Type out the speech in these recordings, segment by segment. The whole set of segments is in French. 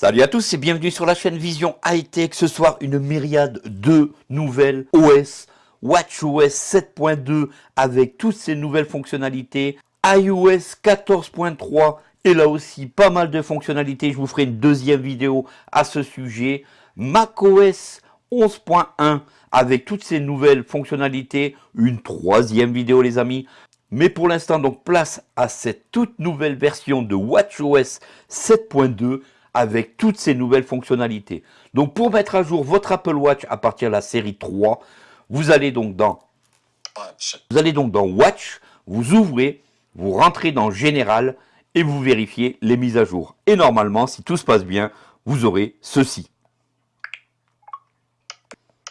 Salut à tous et bienvenue sur la chaîne Vision High Tech. Ce soir, une myriade de nouvelles OS, WatchOS 7.2 avec toutes ces nouvelles fonctionnalités, iOS 14.3 et là aussi pas mal de fonctionnalités. Je vous ferai une deuxième vidéo à ce sujet. macOS 11.1 avec toutes ces nouvelles fonctionnalités. Une troisième vidéo les amis. Mais pour l'instant, donc place à cette toute nouvelle version de WatchOS 7.2 avec toutes ces nouvelles fonctionnalités. Donc pour mettre à jour votre Apple Watch à partir de la série 3, vous allez donc dans Watch, vous, allez donc dans Watch, vous ouvrez, vous rentrez dans Général et vous vérifiez les mises à jour. Et normalement, si tout se passe bien, vous aurez ceci.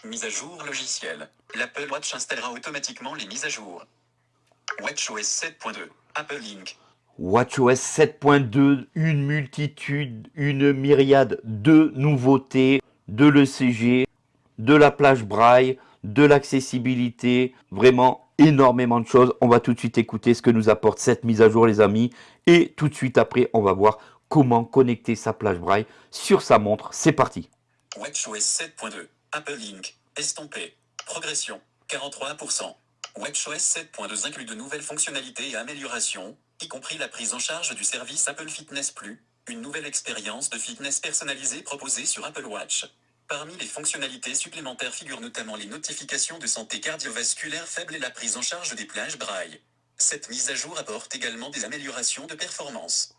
Mise à jour logiciel. L'Apple Watch installera automatiquement les mises à jour. WatchOS 7.2, Apple Inc. WatchOS 7.2, une multitude, une myriade de nouveautés, de l'ECG, de la plage braille, de l'accessibilité, vraiment énormément de choses. On va tout de suite écouter ce que nous apporte cette mise à jour les amis. Et tout de suite après, on va voir comment connecter sa plage braille sur sa montre. C'est parti. WatchOS 7.2, Apple Inc. Estampé. Progression, 43%. WatchOS 7.2 inclut de nouvelles fonctionnalités et améliorations, y compris la prise en charge du service Apple Fitness Plus, une nouvelle expérience de fitness personnalisée proposée sur Apple Watch. Parmi les fonctionnalités supplémentaires figurent notamment les notifications de santé cardiovasculaire faible et la prise en charge des plages braille. Cette mise à jour apporte également des améliorations de performance.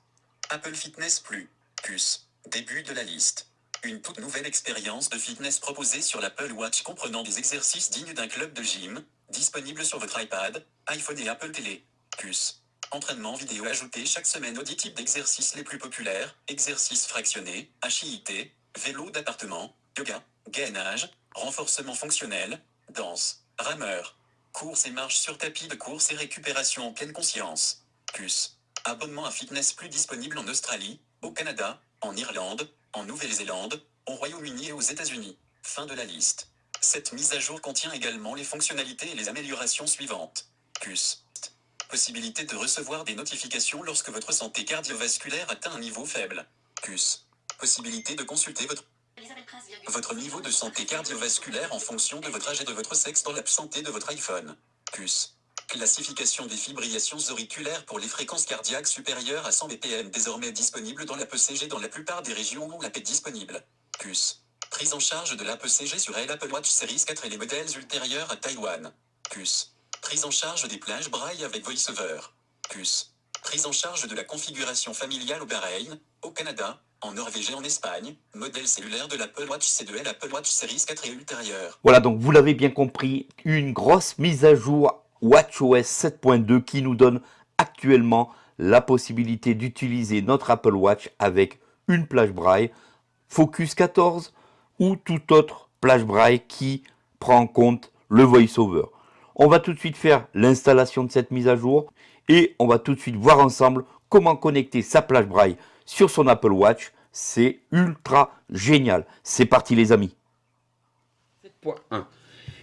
Apple Fitness Plus, plus, début de la liste. Une toute nouvelle expérience de fitness proposée sur l'Apple Watch comprenant des exercices dignes d'un club de gym, disponible sur votre iPad, iPhone et Apple Télé. Plus. Entraînement vidéo ajouté chaque semaine aux 10 types d'exercices les plus populaires, exercices fractionnés, HIIT, vélo d'appartement, yoga, gainage, renforcement fonctionnel, danse, rameur, course et marche sur tapis de course et récupération en pleine conscience. Plus. Abonnement à Fitness Plus disponible en Australie, au Canada, en Irlande, en Nouvelle-Zélande, au Royaume-Uni et aux États-Unis. Fin de la liste. Cette mise à jour contient également les fonctionnalités et les améliorations suivantes. Plus. Possibilité de recevoir des notifications lorsque votre santé cardiovasculaire atteint un niveau faible. Plus. Possibilité de consulter votre votre niveau de santé cardiovasculaire en fonction de votre âge et de votre sexe dans l'absenté de votre iPhone. Plus. Classification des fibrillations auriculaires pour les fréquences cardiaques supérieures à 100 BPM désormais disponible dans l'APCG dans la plupart des régions où l'AP est disponible. Plus. Prise en charge de l'APCG sur l'Apple Watch Series 4 et les modèles ultérieurs à Taïwan. Plus. Prise en charge des plages braille avec VoiceOver. Plus. Prise en charge de la configuration familiale au Bahreïn, au Canada, en Norvège et en Espagne, modèle cellulaire de l'Apple Watch C2L Apple Watch Series 4 et ultérieur. Voilà, donc vous l'avez bien compris, une grosse mise à jour WatchOS 7.2 qui nous donne actuellement la possibilité d'utiliser notre Apple Watch avec une plage braille Focus 14 ou tout autre plage braille qui prend en compte le VoiceOver. On va tout de suite faire l'installation de cette mise à jour et on va tout de suite voir ensemble comment connecter sa plage braille sur son Apple Watch. C'est ultra génial. C'est parti les amis. 7.1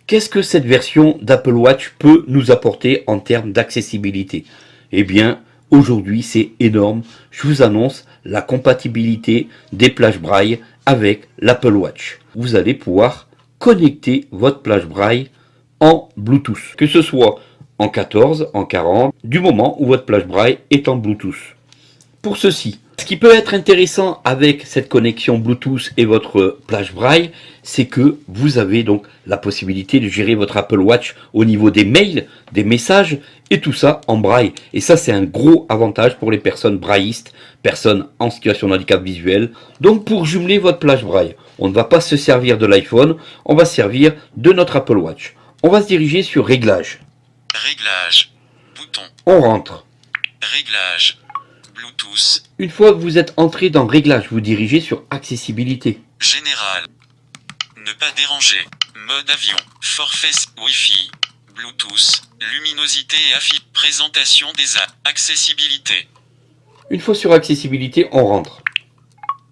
Qu'est-ce que cette version d'Apple Watch peut nous apporter en termes d'accessibilité? Eh bien, aujourd'hui c'est énorme. Je vous annonce la compatibilité des plages braille avec l'Apple Watch. Vous allez pouvoir connecter votre plage braille en Bluetooth. Que ce soit en 14, en 40, du moment où votre plage braille est en Bluetooth. Pour ceci, ce qui peut être intéressant avec cette connexion Bluetooth et votre plage braille, c'est que vous avez donc la possibilité de gérer votre Apple Watch au niveau des mails, des messages et tout ça en braille. Et ça, c'est un gros avantage pour les personnes braillistes, personnes en situation de handicap visuel. Donc pour jumeler votre plage braille, on ne va pas se servir de l'iPhone, on va servir de notre Apple Watch. On va se diriger sur Réglages. Réglage. Bouton. On rentre. Réglage. Bluetooth. Une fois que vous êtes entré dans Réglages, vous dirigez sur Accessibilité. Général. Ne pas déranger. Mode avion. Forfait Wi-Fi. Bluetooth. Luminosité et affiche. Présentation des A. Accessibilité. Une fois sur Accessibilité, on rentre.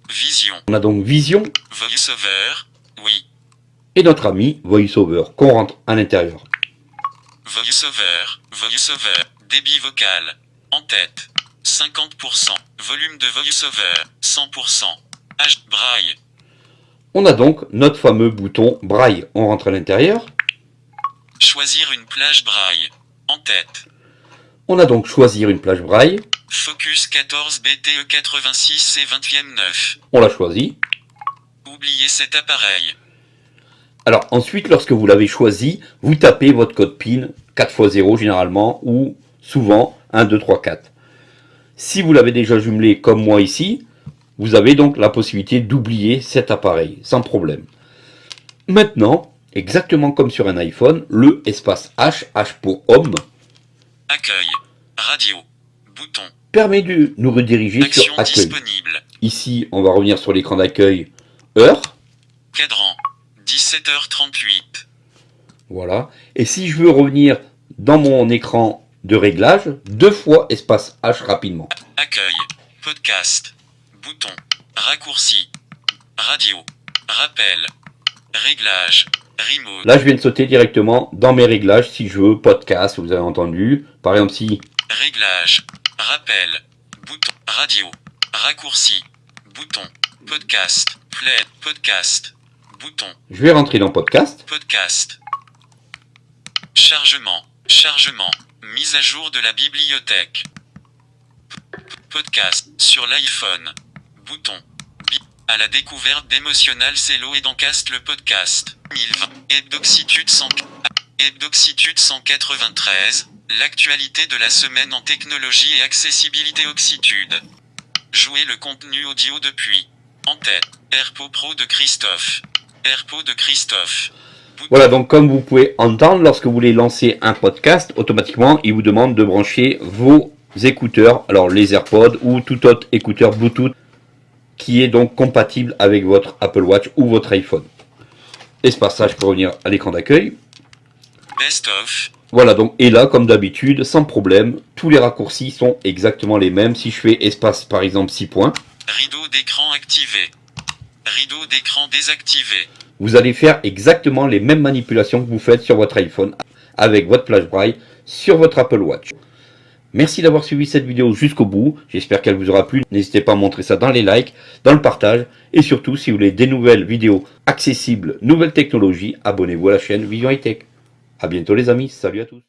Vision. On a donc Vision VoiceOver. Oui. et notre ami VoiceOver qu'on rentre à l'intérieur. VoiceOver. VoiceOver. Débit vocal. En tête. 50%. Volume de VoiceOver. 100%. H. Braille. On a donc notre fameux bouton Braille. On rentre à l'intérieur. Choisir une plage Braille. En tête. On a donc choisir une plage Braille. Focus 14 BTE 86 et 20e 9. On l'a choisi. Oubliez cet appareil. Alors ensuite, lorsque vous l'avez choisi, vous tapez votre code PIN 4x0 généralement ou souvent 1, 2, 3, 4. Si vous l'avez déjà jumelé comme moi ici, vous avez donc la possibilité d'oublier cet appareil sans problème. Maintenant, exactement comme sur un iPhone, le espace H, H pour homme, Accueil. Radio. Bouton. permet de nous rediriger Action sur accueil. disponible. Ici, on va revenir sur l'écran d'accueil heure. Cadran. 17h38. Voilà. Et si je veux revenir dans mon écran de réglage, deux fois espace H rapidement. Accueil. Podcast. Bouton. Raccourci. Radio. Rappel. Réglage. Remote. Là, je viens de sauter directement dans mes réglages si je veux podcast, vous avez entendu. Par exemple, si Réglage. Rappel. Bouton. Radio. Raccourci. Bouton. Podcast. Play. Podcast. Bouton. je vais rentrer dans podcast, Podcast. Chargement. Chargement. Mise à jour de la bibliothèque. Podcast. Sur l'iPhone. Bouton. À la découverte d'Emotional Cello et d'Encast le podcast. 1020. Hebdoxitude 100. Hebdoxitude 193. L'actualité de la semaine en technologie et accessibilité Oxitude. Jouer le contenu audio depuis. En tête. AirPod Pro de Christophe. AirPod de Christophe. Voilà, donc comme vous pouvez entendre, lorsque vous voulez lancer un podcast, automatiquement, il vous demande de brancher vos écouteurs, alors les AirPods ou tout autre écouteur Bluetooth qui est donc compatible avec votre Apple Watch ou votre iPhone. Espace H pour revenir à l'écran d'accueil. Best of. Voilà, donc, et là, comme d'habitude, sans problème, tous les raccourcis sont exactement les mêmes. Si je fais espace, par exemple, 6 points, Rideau d'écran activé. Rideau d'écran désactivé. vous allez faire exactement les mêmes manipulations que vous faites sur votre iPhone avec votre plage braille sur votre Apple Watch. Merci d'avoir suivi cette vidéo jusqu'au bout. J'espère qu'elle vous aura plu. N'hésitez pas à montrer ça dans les likes, dans le partage. Et surtout, si vous voulez des nouvelles vidéos accessibles, nouvelles technologies, abonnez-vous à la chaîne Vision High Tech. A bientôt les amis. Salut à tous.